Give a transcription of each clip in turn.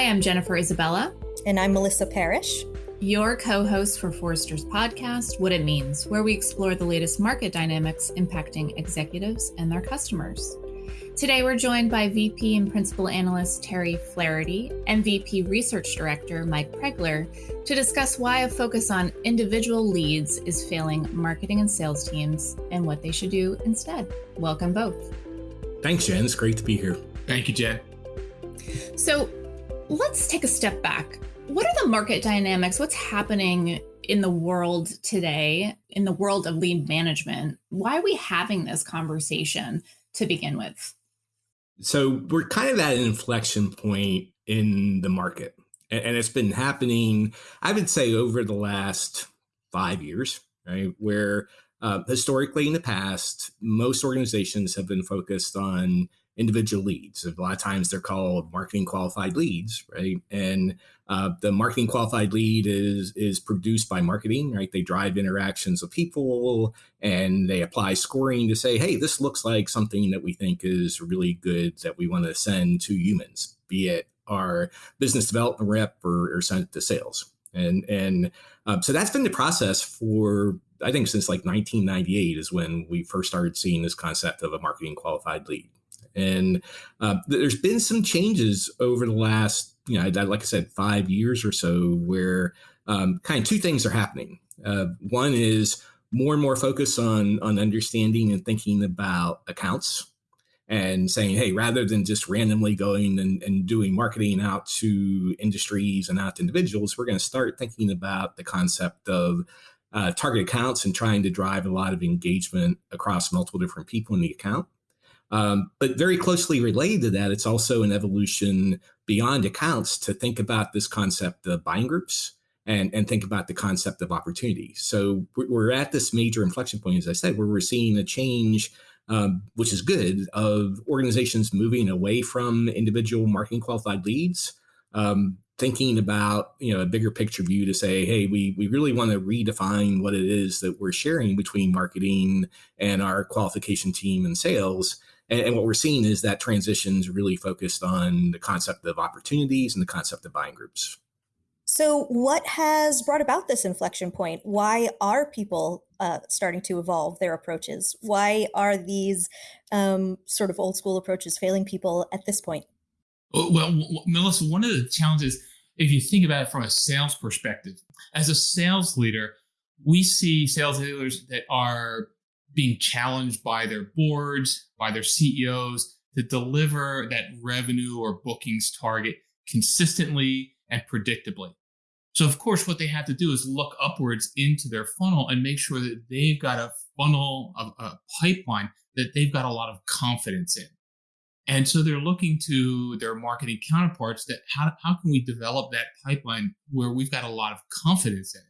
Hi, I'm Jennifer Isabella. And I'm Melissa Parrish. Your co host for Forrester's podcast, What It Means, where we explore the latest market dynamics impacting executives and their customers. Today, we're joined by VP and Principal Analyst Terry Flaherty and VP Research Director Mike Pregler to discuss why a focus on individual leads is failing marketing and sales teams and what they should do instead. Welcome both. Thanks, Jen. It's great to be here. Thank you, Jen. So, let's take a step back. What are the market dynamics? What's happening in the world today, in the world of lead management? Why are we having this conversation to begin with? So, we're kind of at an inflection point in the market, and it's been happening, I would say, over the last five years, right? Where uh, historically in the past, most organizations have been focused on individual leads. A lot of times they're called marketing qualified leads, right? And uh, the marketing qualified lead is is produced by marketing, right? They drive interactions with people and they apply scoring to say, hey, this looks like something that we think is really good that we want to send to humans, be it our business development rep or, or send it to sales. And and um, so that's been the process for I think since like 1998 is when we first started seeing this concept of a marketing qualified lead. And uh, there's been some changes over the last, you know, like I said, five years or so, where um, kind of two things are happening. Uh, one is more and more focus on on understanding and thinking about accounts and saying, hey, rather than just randomly going and, and doing marketing out to industries and out to individuals, we're going to start thinking about the concept of uh, target accounts and trying to drive a lot of engagement across multiple different people in the account. Um, but very closely related to that, it's also an evolution beyond accounts to think about this concept of buying groups and, and think about the concept of opportunity. So we're at this major inflection point, as I said, where we're seeing a change, um, which is good, of organizations moving away from individual marketing qualified leads, um, thinking about you know a bigger picture view to say, hey, we we really want to redefine what it is that we're sharing between marketing and our qualification team and sales and, and what we're seeing is that transition's really focused on the concept of opportunities and the concept of buying groups. So, what has brought about this inflection point? Why are people uh, starting to evolve their approaches? Why are these um, sort of old school approaches failing people at this point? Oh, well, Melissa, one of the challenges, if you think about it from a sales perspective, as a sales leader, we see sales leaders that are being challenged by their boards, by their CEOs to deliver that revenue or bookings target consistently and predictably. So, of course, what they have to do is look upwards into their funnel and make sure that they've got a funnel, a, a pipeline that they've got a lot of confidence in. And so they're looking to their marketing counterparts that how, how can we develop that pipeline where we've got a lot of confidence in it?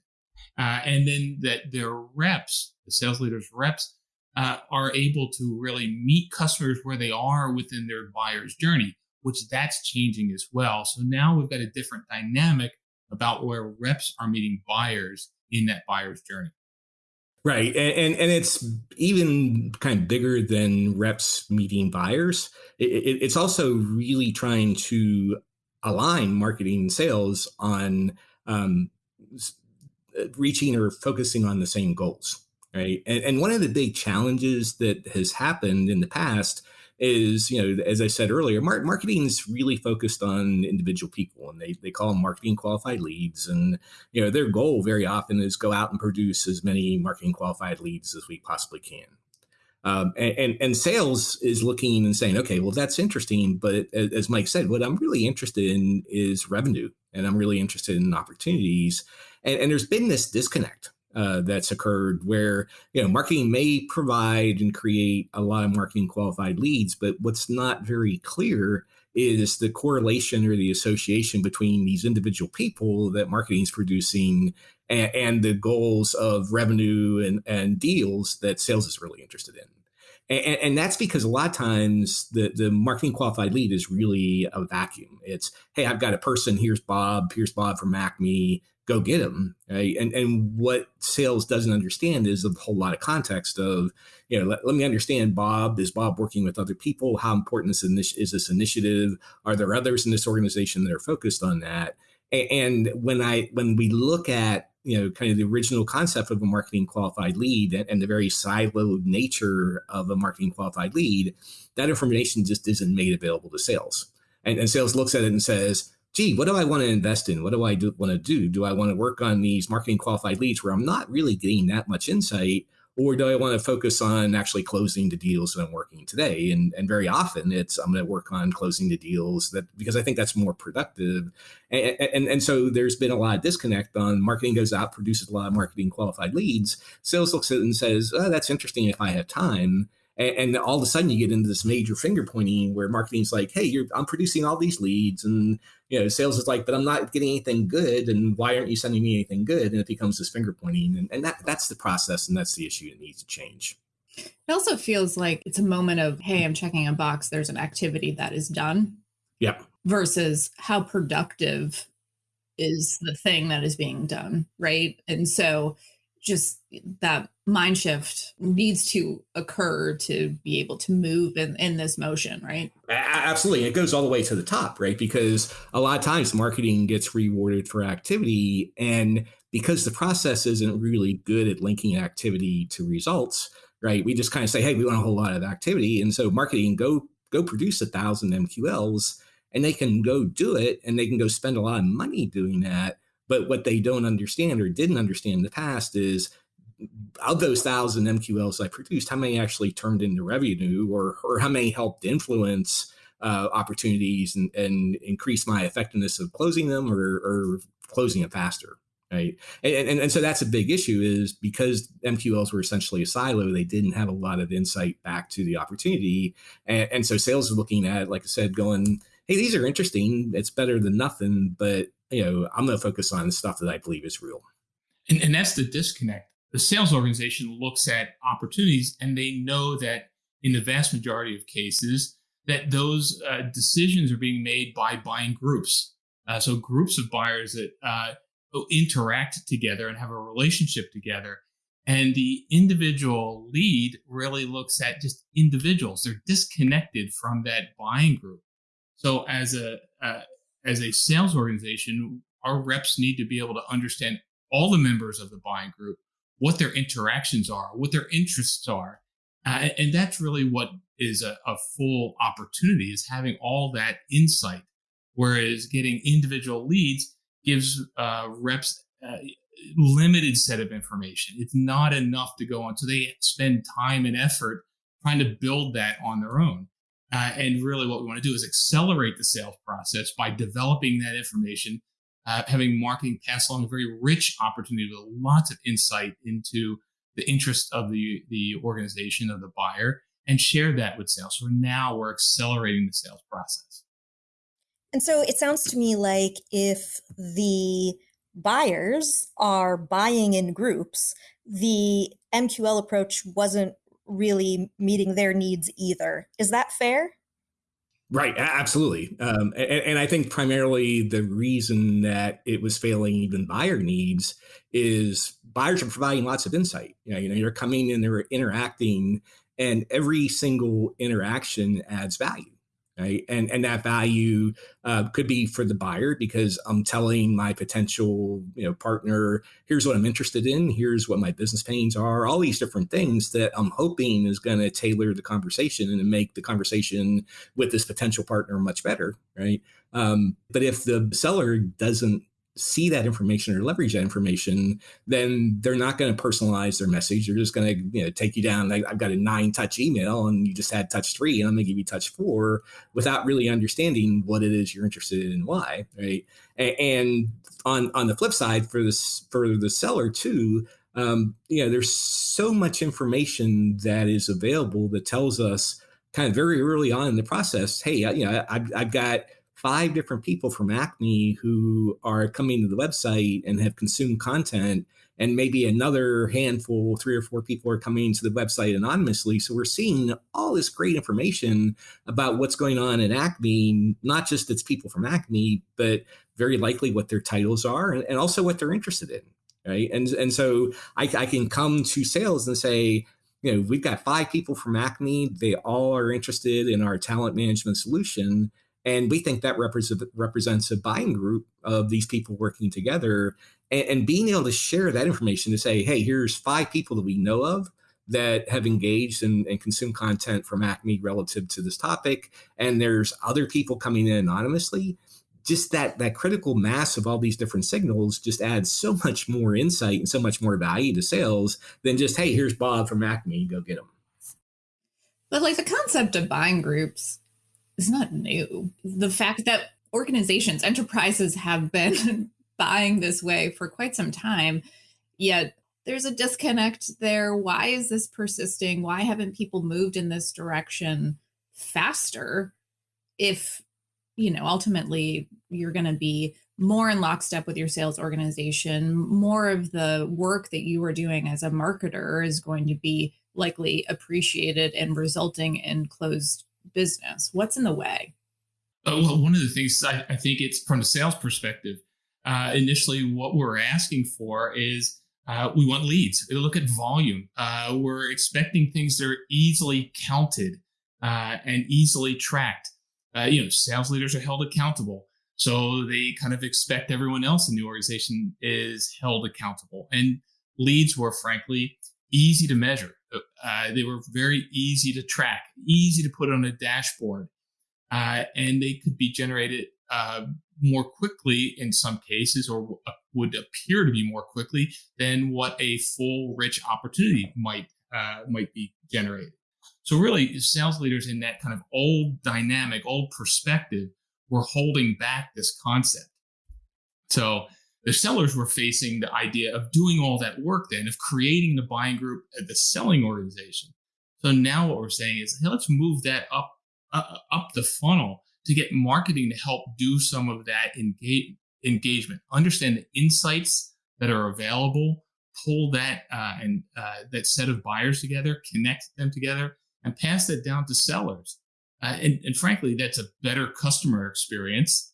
Uh, and then that their reps, the sales leaders' reps, uh, are able to really meet customers where they are within their buyer's journey, which that's changing as well. So now we've got a different dynamic about where reps are meeting buyers in that buyer's journey. Right. And, and, and it's even kind of bigger than reps meeting buyers. It, it, it's also really trying to align marketing and sales on um, reaching or focusing on the same goals right? And, and one of the big challenges that has happened in the past is, you know, as I said earlier, mar- marketing is really focused on individual people, and they they call them marketing qualified leads. And you know, their goal very often is go out and produce as many marketing qualified leads as we possibly can. Um, and, and, and sales is looking and saying, okay, well that's interesting, but as Mike said, what I'm really interested in is revenue, and I'm really interested in opportunities. And, and there's been this disconnect uh, that's occurred where you know marketing may provide and create a lot of marketing qualified leads but what's not very clear is the correlation or the association between these individual people that marketing is producing and, and, the goals of revenue and, and deals that sales is really interested in and, and, that's because a lot of times the, the marketing qualified lead is really a vacuum. It's, hey, I've got a person. Here's Bob. Here's Bob from Acme go get him. Right? And and what sales doesn't understand is a whole lot of context of, you know, let, let me understand Bob. Is Bob working with other people? How important is, this, is this initiative? Are there others in this organization that are focused on that? And when I when we look at you know kind of the original concept of a marketing qualified lead and, the very siloed nature of a marketing qualified lead, that information just isn't made available to sales. And, and sales looks at it and says, gee, what do I want to invest in? What do I do, want to do? Do I want to work on these marketing qualified leads where I'm not really getting that much insight? Or do I want to focus on actually closing the deals that I'm working today? And and very often it's I'm going to work on closing the deals that because I think that's more productive. And, and and so there's been a lot of disconnect on marketing goes out produces a lot of marketing qualified leads. Sales looks at it and says, oh, that's interesting if I have time. And, and, all of a sudden you get into this major finger pointing where marketing's like, hey, you're I'm producing all these leads, and you know, sales is like, but I'm not getting anything good, and why aren't you sending me anything good? And it becomes this finger pointing, and, and that that's the process, and that's the issue that needs to change. It also feels like it's a moment of, hey, I'm checking a box. There's an activity that is done. Yep. Versus how productive is the thing that is being done, right? And so just that mind shift needs to occur to be able to move in, in this motion, right? Absolutely. It goes all the way to the top, right? Because a lot of times marketing gets rewarded for activity. And because the process isn't really good at linking activity to results, right? We just kind of say, hey, we want a whole lot of activity. And so marketing go go produce a thousand MQLs and they can go do it and they can go spend a lot of money doing that but what they don't understand or didn't understand in the past is of those thousand MQLs I produced, how many actually turned into revenue or, or how many helped influence uh, opportunities and, and increase my effectiveness of closing them or, or closing it faster right? And, and, and so that's a big issue is because mqls were essentially a silo they didn't have a lot of insight back to the opportunity. And, and so sales are looking at like i said going hey these are interesting. It's better than nothing but you know, I'm going to focus on the stuff that I believe is real. And, and that's the disconnect. The sales organization looks at opportunities and they know that in the vast majority of cases, that those uh, decisions are being made by buying groups. Uh, so groups of buyers that uh, interact together and have a relationship together. And the individual lead really looks at just individuals. They're disconnected from that buying group. So as a uh, as a sales organization, our reps need to be able to understand all the members of the buying group, what their interactions are, what their interests are. Uh, and that's really what is a, a, full opportunity is having all that insight. Whereas getting individual leads gives uh, reps a limited set of information. It's not enough to go on. So they spend time and effort trying to build that on their own. Uh, and really, what we want to do is accelerate the sales process by developing that information, uh, having marketing pass along a very rich opportunity with lots of insight into the interest of the, the organization, of the buyer, and share that with sales. So now we're accelerating the sales process. And so it sounds to me like if the buyers are buying in groups, the MQL approach wasn't really meeting their needs either. Is that fair? Right, absolutely. Um, and, and, I think primarily the reason that it was failing even buyer needs is buyers are providing lots of insight. You know, you know, you're coming and they're interacting, and every single interaction adds value right? And and that value uh, could be for the buyer because I'm telling my potential you know partner, here's what I'm interested in, here's what my business pains are, all these different things that I'm hoping is going to tailor the conversation and make the conversation with this potential partner much better, right? Um, but if the seller doesn't see that information or leverage that information, then they're not going to personalize their message. They're just going to you know take you down. Like, I've got a nine touch email, and you just had touch three, and I'm going to give you touch four without really understanding what it is you're interested in and why. Right. And on on the flip side, for this for the seller too. Um, you know, there's so much information that is available that tells us kind of very early on in the process, hey, you know, I've, I've got five different people from Acme who are coming to the website and have consumed content and maybe another handful, three or four people are coming to the website anonymously. So we're seeing all this great information about what's going on in Acme, not just it's people from Acme, but very likely what their titles are and, and also what they're interested in. Right. And, and so I, I can come to sales and say, you know, we've got five people from Acme. They all are interested in our talent management solution. And we think that represent, represents a buying group of these people working together and, and being able to share that information to say, hey, here's five people that we know of that have engaged and, and consumed content from Acme relative to this topic. And there's other people coming in anonymously. Just that that critical mass of all these different signals just adds so much more insight and so much more value to sales than just, hey, here's Bob from Acme, go get him. But like the concept of buying groups is not new. The fact that organizations, enterprises have been buying this way for quite some time. Yet there's a disconnect there. Why is this persisting? Why haven't people moved in this direction faster? If, you know, ultimately you're going to be more in lockstep with your sales organization, more of the work that you are doing as a marketer is going to be likely appreciated and resulting in closed business. What's in the way? Uh, well, one of the things I, I think it's from the sales perspective, uh, initially what we're asking for is uh, we want leads. We look at volume. Uh, we're expecting things that are easily counted uh, and easily tracked. Uh, you know, sales leaders are held accountable. So they kind of expect everyone else in the organization is held accountable. And leads were frankly easy to measure. Uh, they were very easy to track, easy to put on a dashboard, uh, and they could be generated uh, more quickly in some cases, or would appear to be more quickly than what a full, rich opportunity might uh, might be generated. So really, sales leaders in that kind of old dynamic, old perspective, were holding back this concept. So the sellers were facing the idea of doing all that work then of creating the buying group at the selling organization. So now what we're saying is hey let's move that up uh, up the funnel to get marketing to help do some of that engage, engagement. Understand the insights that are available pull that uh, and uh, that set of buyers together connect them together and pass that down to sellers. Uh, and, and frankly that's a better customer experience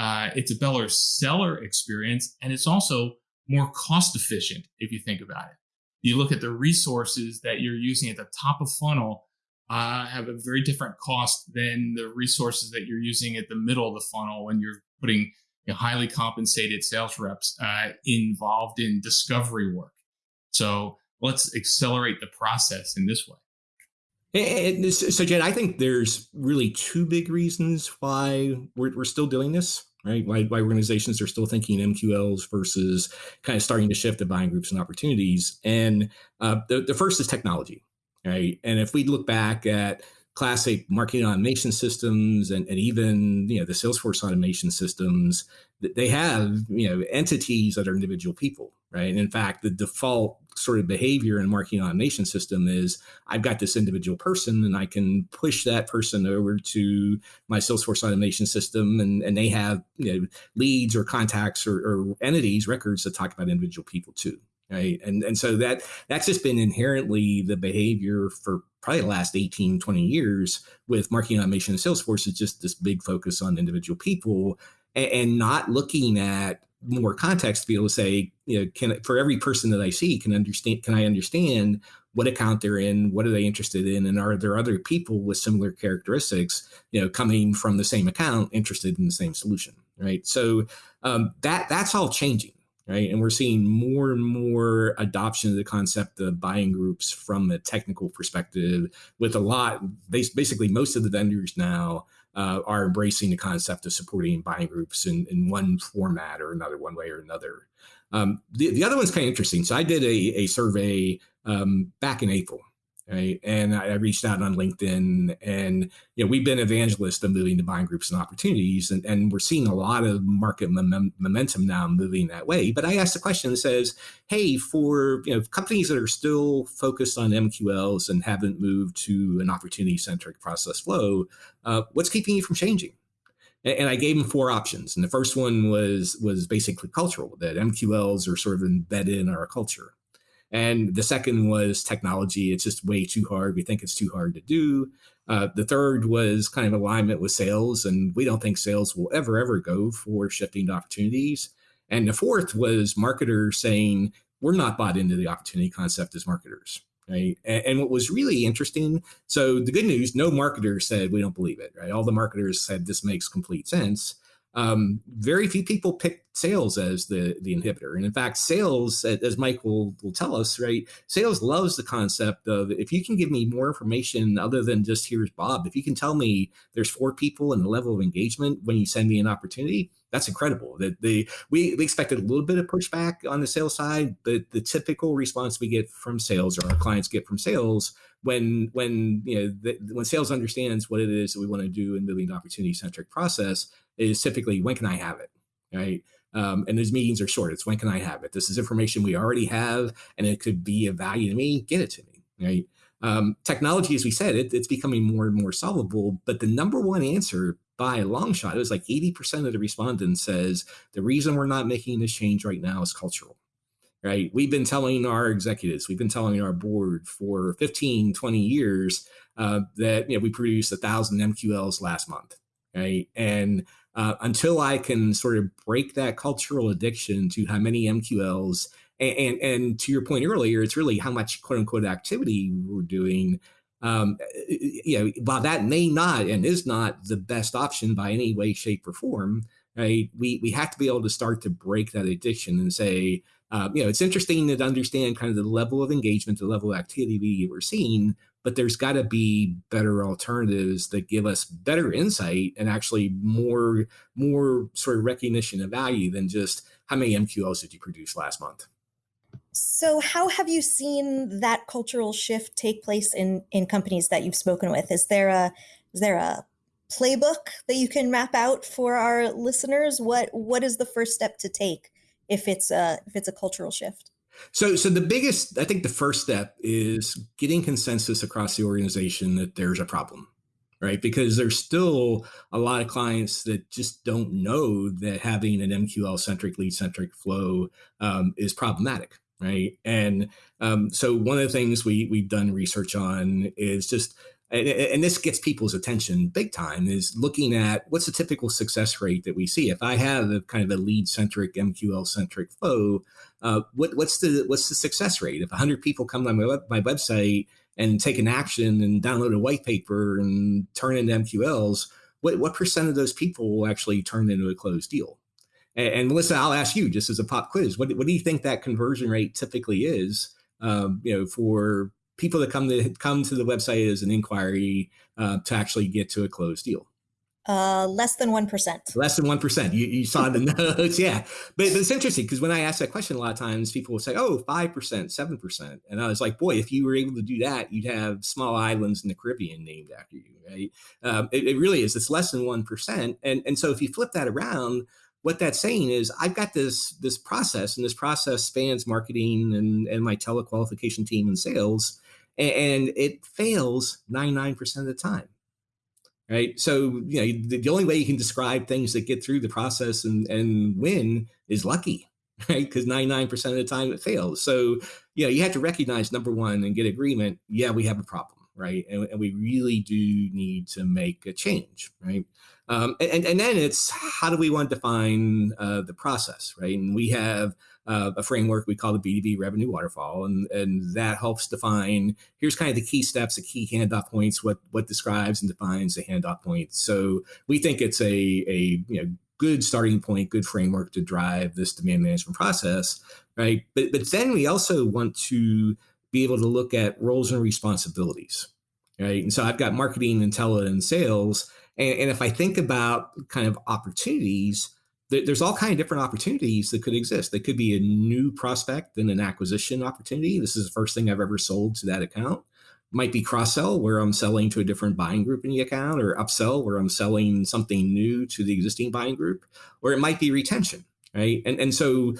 uh, it's a better seller experience, and it's also more cost efficient if you think about it. You look at the resources that you're using at the top of funnel uh, have a very different cost than the resources that you're using at the middle of the funnel when you're putting you know, highly compensated sales reps uh, involved in discovery work. So let's accelerate the process in this way. And so, Jen, I think there's really two big reasons why we're, we're still doing this right? Why, why organizations are still thinking MQLs versus kind of starting to shift to buying groups and opportunities. And uh, the, the first is technology, right? And if we look back at classic marketing automation systems and, and even you know the Salesforce automation systems, they have you know entities that are individual people, right? And in fact, the default sort of behavior in marketing automation system is I've got this individual person and I can push that person over to my Salesforce automation system and, and they have you know, leads or contacts or, or entities, records that talk about individual people too. Right. And, and so that that's just been inherently the behavior for probably the last 18, 20 years with marketing automation and Salesforce is just this big focus on individual people and, and not looking at more context to be able to say, you know, can for every person that I see, can understand, can I understand what account they're in, what are they interested in, and are there other people with similar characteristics, you know, coming from the same account, interested in the same solution, right? So um, that that's all changing, right? And we're seeing more and more adoption of the concept of buying groups from a technical perspective, with a lot, basically most of the vendors now uh, are embracing the concept of supporting buying groups in, in one format or another, one way or another. Um, the, the other one's kind of interesting. So I did a, a survey um, back in April right? And I, reached out on LinkedIn, and you know we've been evangelists of moving to buying groups and opportunities, and, and we're seeing a lot of market mom- momentum now moving that way. But I asked the question that says, hey, for you know companies that are still focused on MQLs and haven't moved to an opportunity centric process flow, uh, what's keeping you from changing? and I gave them four options. And the first one was was basically cultural that MQLs are sort of embedded in our culture. And the second was technology. It's just way too hard. We think it's too hard to do. Uh, the third was kind of alignment with sales, and we don't think sales will ever ever go for shifting opportunities. And the fourth was marketers saying we're not bought into the opportunity concept as marketers right? And, and, what was really interesting, so the good news, no marketer said we don't believe it, right? All the marketers said this makes complete sense. Um, very few people pick sales as the the inhibitor, and in fact, sales, as Mike will will tell us, right? Sales loves the concept of if you can give me more information other than just here's Bob. If you can tell me there's four people and the level of engagement when you send me an opportunity, that's incredible. That they we, we expected a little bit of pushback on the sales side, but the typical response we get from sales or our clients get from sales when when you know the, when sales understands what it is that we want to do in moving to opportunity centric process is typically when can I have it, right? Um, and those meetings are short. It's when can I have it? This is information we already have, and it could be of value to me. Get it to me, right? Um, technology, as we said, it, it's becoming more and more solvable. But the number one answer by a long shot, it was like 80% of the respondents says the reason we're not making this change right now is cultural right? We've been telling our executives, we've been telling our board for 15, 20 years uh, that you know we produced a thousand MQLs last month, right? And uh, until I can sort of break that cultural addiction to how many MQLs, and, and, and to your point earlier, it's really how much quote unquote activity we're doing. Um, you know, while that may not and is not the best option by any way, shape, or form, right? We we have to be able to start to break that addiction and say, uh, you know, it's interesting to understand kind of the level of engagement, the level of activity we're seeing, but there's got to be better alternatives that give us better insight and actually more more sort of recognition of value than just how many MQLs did you produce last month. So, how have you seen that cultural shift take place in in companies that you've spoken with? Is there a is there a playbook that you can map out for our listeners? What what is the first step to take if it's a if it's a cultural shift? So, so the biggest, I think, the first step is getting consensus across the organization that there's a problem, right? Because there's still a lot of clients that just don't know that having an MQL centric, lead centric flow um, is problematic, right? And um, so, one of the things we we've done research on is just and, this gets people's attention big time is looking at what's the typical success rate that we see. If i have a kind of a lead centric mql centric flow uh, what, what's the what's the success rate? If 100 people come to my, web, my website and take an action and download a white paper and turn into mqls what, what percent of those people will actually turn into a closed deal and, and melissa i'll ask you just as a pop quiz what, what do you think that conversion rate typically is um, you know for people that come to come to the website as an inquiry uh, to actually get to a closed deal? Uh, less than 1%. Less than 1%. You, you saw the notes. Yeah. But, but it's interesting because when I ask that question, a lot of times people will say, oh, 5%, 7%. And I was like, boy, if you were able to do that, you'd have small islands in the Caribbean named after you, right? Um, it, it really is. It's less than 1%. And, and so if you flip that around, what that's saying is I've got this this process, and this process spans marketing and, and my telequalification team and sales and it fails 99% of the time right? So you know the, the, only way you can describe things that get through the process and, and win is lucky right? Because 99% of the time it fails. So you know you have to recognize number one and get agreement yeah we have a problem right and, and we really do need to make a change right um, and, and then it's how do we want to define uh, the process right and we have uh, a framework we call the B2B revenue waterfall, and and that helps define here's kind of the key steps, the key handoff points, what what describes and defines the handoff points. So we think it's a a you know good starting point, good framework to drive this demand management process, right? But but then we also want to be able to look at roles and responsibilities, right? And so I've got marketing, tele, and sales, and, and if I think about kind of opportunities there's all kind of different opportunities that could exist. They could be a new prospect and an acquisition opportunity. This is the first thing I've ever sold to that account. Might be cross sell where I'm selling to a different buying group in the account, or upsell where I'm selling something new to the existing buying group, or it might be retention, right? And and so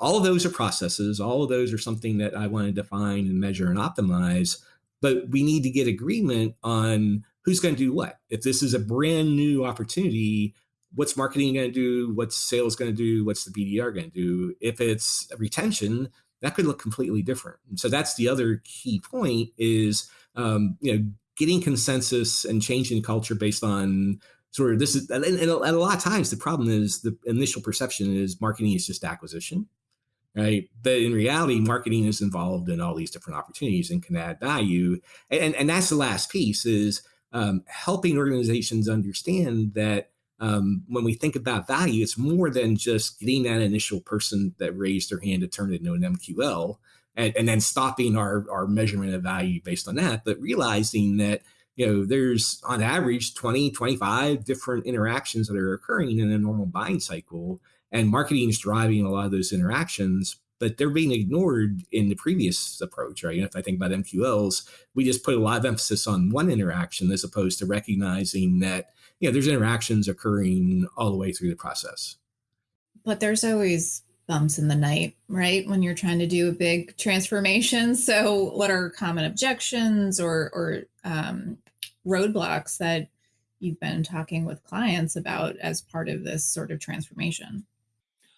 all of those are processes. All of those are something that I want to define and measure and optimize. But we need to get agreement on who's going to do what. If this is a brand new opportunity, what's marketing going to do? What's sales going to do? What's the BDR going to do? If it's retention, that could look completely different. And so that's the other key point is um, you know getting consensus and changing culture based on sort of this is and, and a lot of times the problem is the initial perception is marketing is just acquisition right? But in reality marketing is involved in all these different opportunities and can add value. And and that's the last piece is um, helping organizations understand that um, when we think about value, it's more than just getting that initial person that raised their hand to turn it into an MQL and, and then stopping our, our measurement of value based on that, but realizing that you know there's on average 20 25 different interactions that are occurring in a normal buying cycle and marketing is driving a lot of those interactions but they're being ignored in the previous approach, right? If I think about MQLs, we just put a lot of emphasis on one interaction as opposed to recognizing that, you know, there's interactions occurring all the way through the process. But there's always bumps in the night, right? When you're trying to do a big transformation. So, what are common objections or or um, roadblocks that you've been talking with clients about as part of this sort of transformation?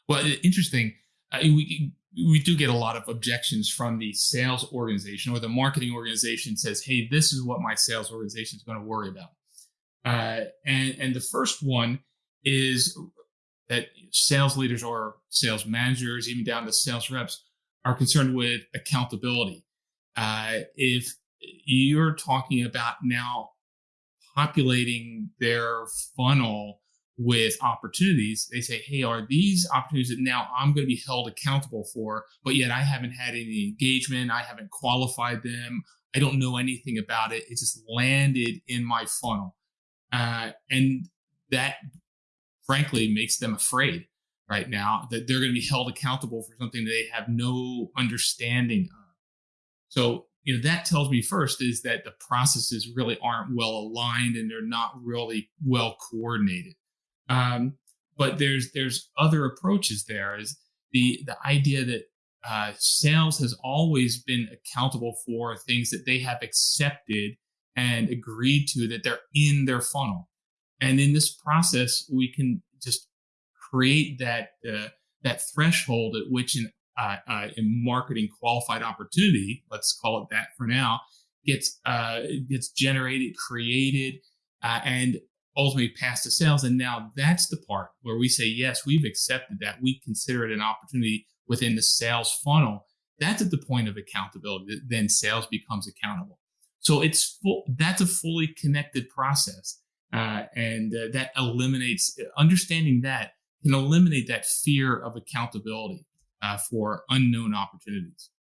Well, interesting. Uh, we we do get a lot of objections from the sales organization or the marketing organization says, "Hey, this is what my sales organization is going to worry about." Uh, and and the first one is that sales leaders or sales managers, even down to sales reps, are concerned with accountability. Uh, if you're talking about now populating their funnel with opportunities, they say, Hey, are these opportunities that now I'm going to be held accountable for, but yet I haven't had any engagement. I haven't qualified them. I don't know anything about it. It just landed in my funnel. Uh, and that frankly makes them afraid right now that they're going to be held accountable for something they have no understanding of. So, you know, that tells me first is that the processes really aren't well aligned and they're not really well coordinated. Um, but there's there's other approaches there is the the idea that uh, sales has always been accountable for things that they have accepted and agreed to that they're in their funnel. And in this process, we can just create that uh, that threshold at which an uh, uh, a marketing qualified opportunity, let's call it that for now, gets uh, gets generated, created, uh, and ultimately passed to sales. And now that's the part where we say, yes, we've accepted that. We consider it an opportunity within the sales funnel. That's at the point of accountability. Then sales becomes accountable. So it's full, that's a fully connected process. Uh, and uh, that eliminates understanding that can eliminate that fear of accountability uh, for unknown opportunities.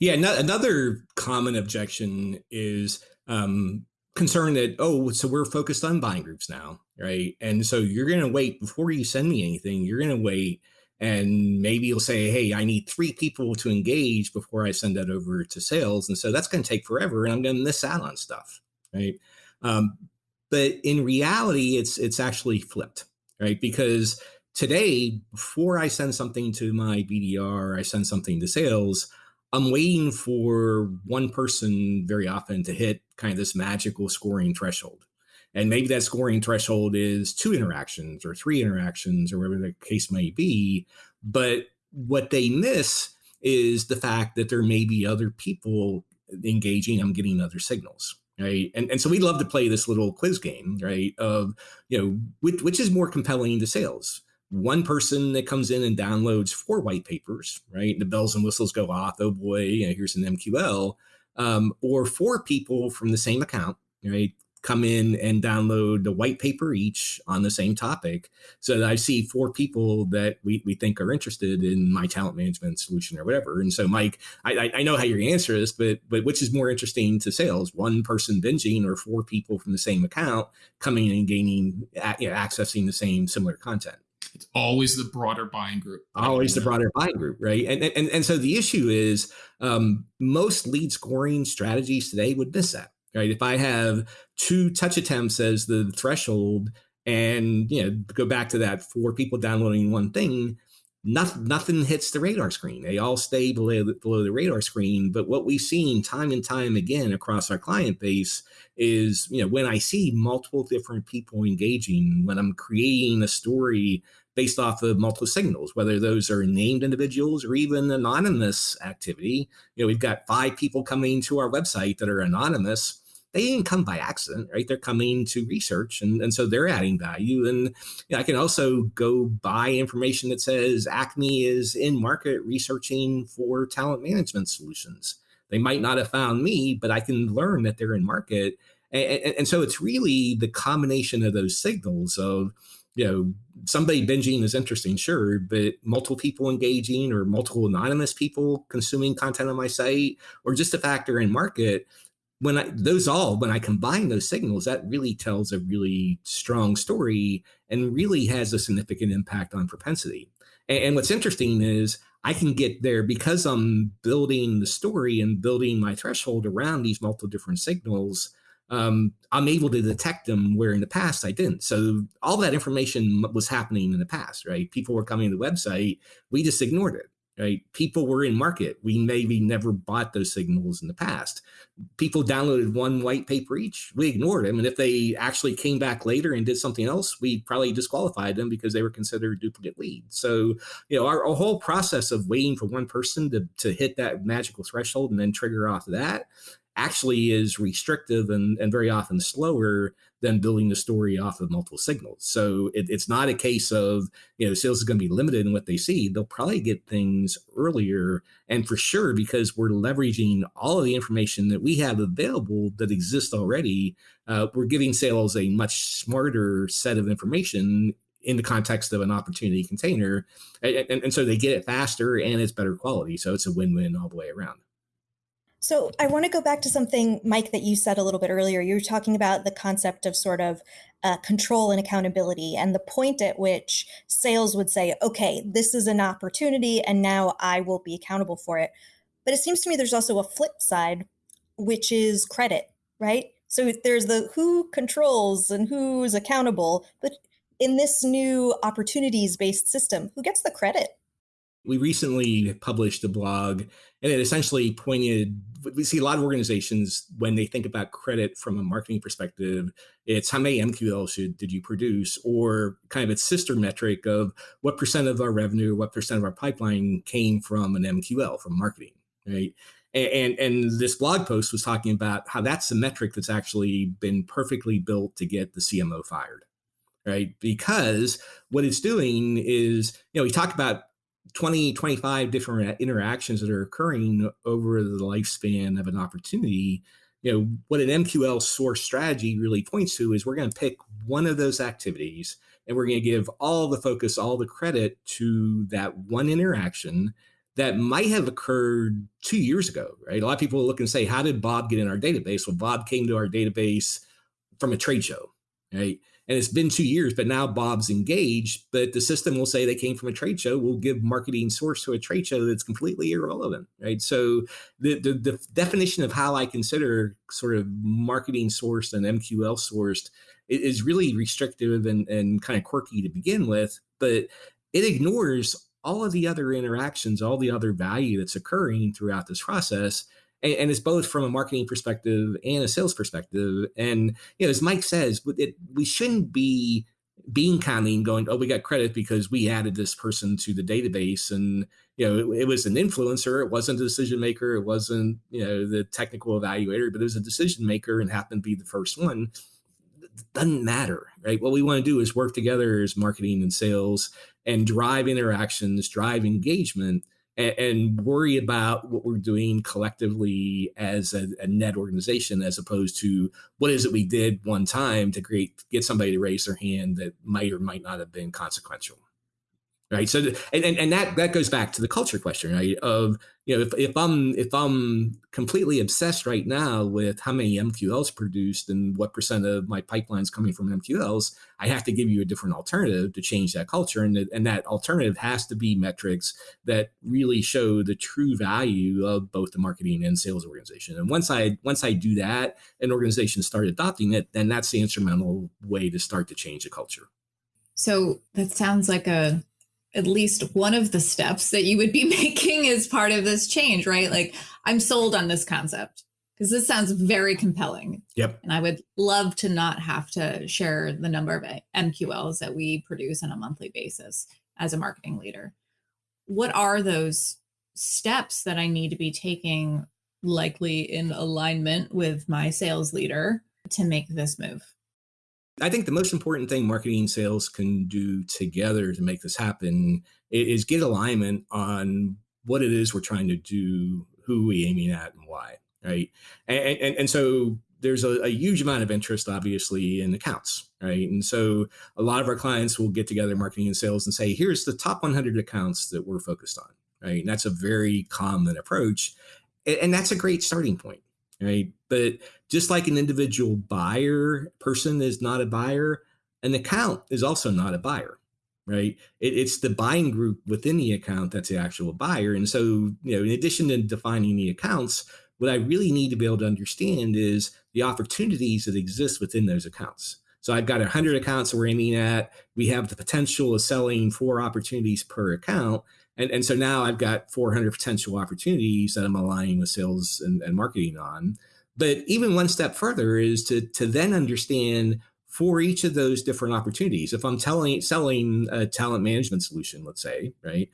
Yeah, another common objection is um, concern that oh so we're focused on buying groups now right? And so you're going to wait before you send me anything you're going to wait and maybe you'll say hey i need three people to engage before i send that over to sales. And so that's going to take forever and i'm going to miss out on stuff right? Um, but in reality it's it's actually flipped right? Because today before i send something to my bdr i send something to sales I'm waiting for one person very often to hit kind of this magical scoring threshold. And maybe that scoring threshold is two interactions or three interactions or whatever the case may be. But what they miss is the fact that there may be other people engaging. I'm getting other signals. Right. And, and so we love to play this little quiz game, right? Of, you know, which, which is more compelling to sales? One person that comes in and downloads four white papers, right? The bells and whistles go off. Oh boy, you know, here's an MQL. Um, or four people from the same account, right? Come in and download the white paper each on the same topic. So I see four people that we, we think are interested in my talent management solution or whatever. And so, Mike, I, I know how your answer is, but but which is more interesting to sales? One person binging or four people from the same account coming and gaining, you know, accessing the same similar content? It's always the broader buying group. Always the broader buying group, right? And and and so the issue is um, most lead scoring strategies today would miss that, right? If I have two touch attempts as the threshold, and you know go back to that four people downloading one thing, nothing, nothing hits the radar screen. They all stay below the, below the radar screen. But what we've seen time and time again across our client base is, you know, when I see multiple different people engaging, when I'm creating a story based off of multiple signals, whether those are named individuals or even anonymous activity. You know, we've got five people coming to our website that are anonymous they didn't come by accident, right? They're coming to research, and, and so they're adding value. And you know, I can also go buy information that says Acme is in market researching for talent management solutions. They might not have found me, but I can learn that they're in market. And, and, and so it's really the combination of those signals of you know somebody binging is interesting sure but multiple people engaging or multiple anonymous people consuming content on my site or just a factor in market when I, those all when I combine those signals, that really tells a really strong story and really has a significant impact on propensity. And, and, what's interesting is I can get there because I'm building the story and building my threshold around these multiple different signals. Um, I'm able to detect them where in the past I didn't. So all that information was happening in the past, right? People were coming to the website, we just ignored it right? People were in market. We maybe never bought those signals in the past. People downloaded one white paper each. We ignored them. And if they actually came back later and did something else, we probably disqualified them because they were considered duplicate leads. So, you know, our, our whole process of waiting for one person to, to hit that magical threshold and then trigger off of that actually is restrictive and, and very often slower than building the story off of multiple signals. So it, it's not a case of, you know, sales is going to be limited in what they see. They'll probably get things earlier. And for sure, because we're leveraging all of the information that we have available that exists already, uh, we're giving sales a much smarter set of information in the context of an opportunity container. And, and, and so they get it faster and it's better quality. So it's a win win all the way around. So I want to go back to something, Mike, that you said a little bit earlier. You were talking about the concept of sort of uh, control and accountability, and the point at which sales would say, okay, this is an opportunity, and now I will be accountable for it. But it seems to me there's also a flip side, which is credit, right? So there's the who controls and who's accountable, but in this new opportunities based system, who gets the credit? We recently published a blog and it essentially pointed we see a lot of organizations when they think about credit from a marketing perspective it's how many mql should did you produce? Or kind of its sister metric of what percent of our revenue what percent of our pipeline came from an mql from marketing right? And, and this blog post was talking about how that's the metric that's actually been perfectly built to get the cmo fired right? Because what it's doing is you know we talk about 20, 25 different interactions that are occurring over the lifespan of an opportunity, you know, what an MQL source strategy really points to is we're going to pick one of those activities and we're going to give all the focus, all the credit to that one interaction that might have occurred two years ago, right? A lot of people look and say, how did Bob get in our database? Well, Bob came to our database from a trade show, right? And it's been two years, but now Bob's engaged. But the system will say they came from a trade show. We'll give marketing source to a trade show that's completely irrelevant, right? So the, the, the definition of how I consider sort of marketing sourced and MQL sourced is really restrictive and, and kind of quirky to begin with, but it ignores all of the other interactions, all the other value that's occurring throughout this process and, and, it's both from a marketing perspective and a sales perspective. And you know, as Mike says, it, we shouldn't be being counting going, oh, we got credit because we added this person to the database, and you know, it, it was an influencer. It wasn't a decision maker. It wasn't you know the technical evaluator, but it was a decision maker and happened to be the first one. Doesn't matter, right? What we want to do is work together as marketing and sales and drive interactions, drive engagement and, and worry about what we're doing collectively as a, a, net organization as opposed to what is it we did one time to create get somebody to raise their hand that might or might not have been consequential right? So and, and that that goes back to the culture question right? Of you know if, if i'm if i'm completely obsessed right now with how many mqls produced and what percent of my pipelines coming from mqls i have to give you a different alternative to change that culture. And, and that alternative has to be metrics that really show the true value of both the marketing and sales organization. And once i once i do that an organization start adopting it then that's the instrumental way to start to change the culture. So that sounds like a at least one of the steps that you would be making as part of this change, right? Like, I'm sold on this concept because this sounds very compelling. Yep. And I would love to not have to share the number of MQLs that we produce on a monthly basis as a marketing leader. What are those steps that I need to be taking, likely in alignment with my sales leader, to make this move? I think the most important thing marketing and sales can do together to make this happen is get alignment on what it is we're trying to do, who we aiming at, and why. Right. And and, and so there's a, a, huge amount of interest, obviously, in accounts, right? And so a lot of our clients will get together, marketing and sales, and say, here's the top 100 accounts that we're focused on, right? And that's a very common approach. And, and that's a great starting point, right? But just like an individual buyer person is not a buyer, an account is also not a buyer, right? It, it's the buying group within the account that's the actual buyer. And so, you know, in addition to defining the accounts, what I really need to be able to understand is the opportunities that exist within those accounts. So I've got 100 accounts we're aiming at. We have the potential of selling four opportunities per account. And, and so now I've got 400 potential opportunities that I'm aligning with sales and, and marketing on. But even one step further is to, to then understand for each of those different opportunities. If I'm telling, selling a talent management solution, let's say, right,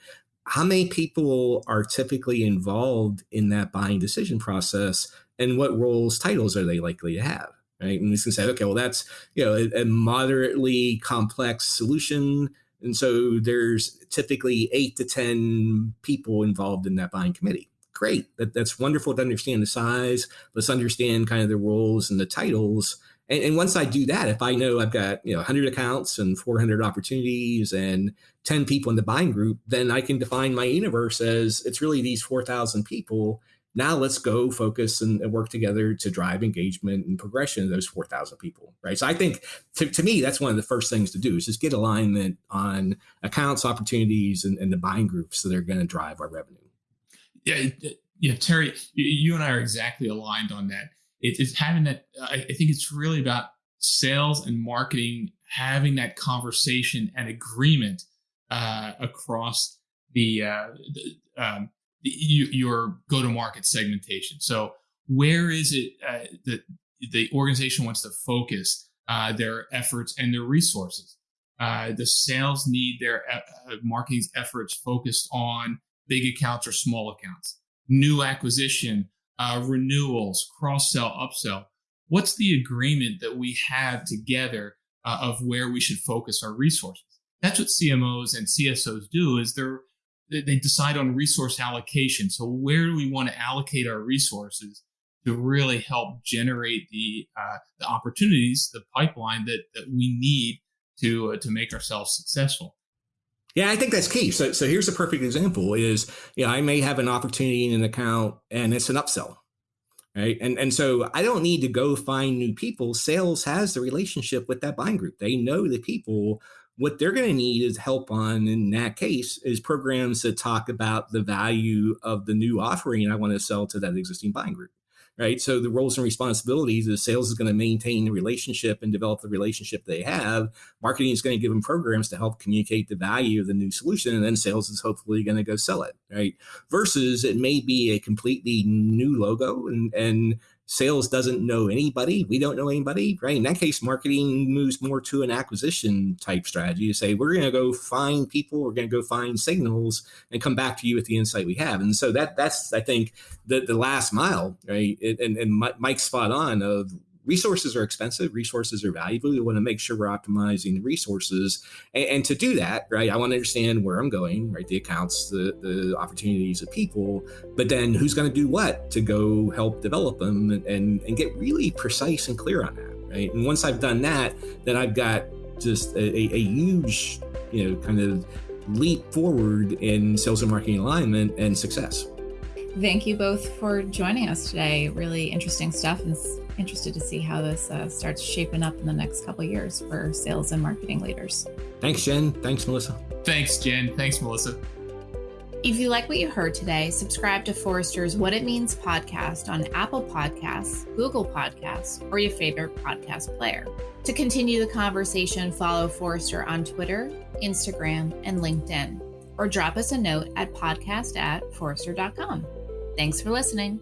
how many people are typically involved in that buying decision process and what roles titles are they likely to have right and we can say okay well that's you know a, a moderately complex solution and so there's typically eight to ten people involved in that buying committee. Great. That, that's wonderful to understand the size. Let's understand kind of the roles and the titles. And, and, once I do that, if I know I've got you know 100 accounts and 400 opportunities and 10 people in the buying group, then I can define my universe as it's really these 4,000 people. Now let's go focus and, and, work together to drive engagement and progression of those 4,000 people, right? So I think to, to, me, that's one of the first things to do is just get alignment on accounts, opportunities, and, and the buying groups that are going to drive our revenue. Yeah, yeah, Terry, you and I are exactly aligned on that it, it's having that. I, think it's really about sales and marketing having that conversation and agreement uh, across the, uh, the, um, you, your go-to-market segmentation. So where is it uh, that the organization wants to focus uh, their efforts and their resources? Uh, the sales need their uh, marketing's efforts focused on big accounts or small accounts, new acquisition uh, renewals, cross sell, upsell. What's the agreement that we have together uh, of where we should focus our resources? That's what CMOs and CSOs do. Is they're they decide on resource allocation. So where do we want to allocate our resources to really help generate the uh, the opportunities, the pipeline that that we need to uh, to make ourselves successful? Yeah, I think that's key. So, so here's a perfect example: is you know I may have an opportunity in an account and it's an upsell, right? And and so I don't need to go find new people. Sales has the relationship with that buying group. They know the people. What they're going to need is help on in that case is programs that talk about the value of the new offering I want to sell to that existing buying group right? So the roles and responsibilities is sales is going to maintain the relationship and develop the relationship they have. Marketing is going to give them programs to help communicate the value of the new solution, and then sales is hopefully going to go sell it, right? Versus it may be a completely new logo and and sales doesn't know anybody. We don't know anybody, right? In that case, marketing moves more to an acquisition type strategy to say, we're going to go find people, we're going to go find signals and come back to you with the insight we have. And so that that's, I think, the, the last mile, right? And, and Mike's spot on of resources are expensive resources are valuable. We want to make sure we're optimizing the resources and, and, to do that right i want to understand where i'm going right the accounts the, the opportunities of people but then who's going to do what to go help develop them and, and, and get really precise and clear on that right? And once i've done that then i've got just a, a, huge you know kind of leap forward in sales and marketing alignment and success. Thank you both for joining us today. Really interesting stuff and interested to see how this uh, starts shaping up in the next couple years for sales and marketing leaders. Thanks, Jen. Thanks, Melissa. Thanks, Jen. Thanks, Melissa. If you like what you heard today, subscribe to Forrester's What It Means podcast on Apple Podcasts, Google Podcasts, or your favorite podcast player. To continue the conversation, follow Forrester on Twitter, Instagram, and LinkedIn. or drop us a note at podcast at forrester.com. Thanks for listening.